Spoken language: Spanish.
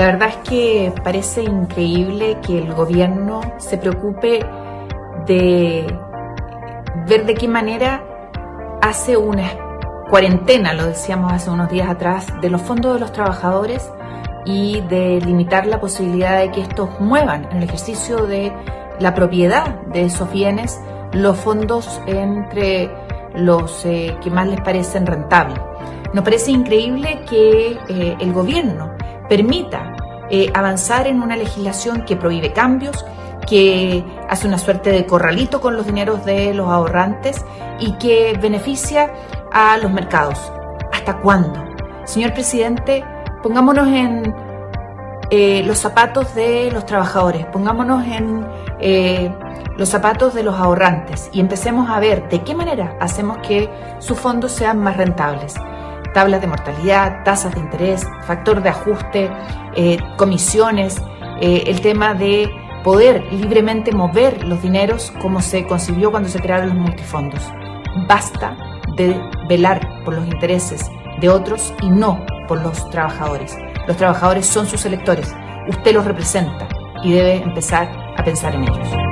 La verdad es que parece increíble que el gobierno se preocupe de ver de qué manera hace una cuarentena, lo decíamos hace unos días atrás, de los fondos de los trabajadores y de limitar la posibilidad de que estos muevan en el ejercicio de la propiedad de esos bienes los fondos entre los eh, que más les parecen rentables. Nos parece increíble que eh, el gobierno permita eh, avanzar en una legislación que prohíbe cambios, que hace una suerte de corralito con los dineros de los ahorrantes y que beneficia a los mercados. ¿Hasta cuándo? Señor presidente, pongámonos en eh, los zapatos de los trabajadores, pongámonos en eh, los zapatos de los ahorrantes y empecemos a ver de qué manera hacemos que sus fondos sean más rentables tablas de mortalidad, tasas de interés, factor de ajuste, eh, comisiones, eh, el tema de poder libremente mover los dineros como se concibió cuando se crearon los multifondos. Basta de velar por los intereses de otros y no por los trabajadores. Los trabajadores son sus electores, usted los representa y debe empezar a pensar en ellos.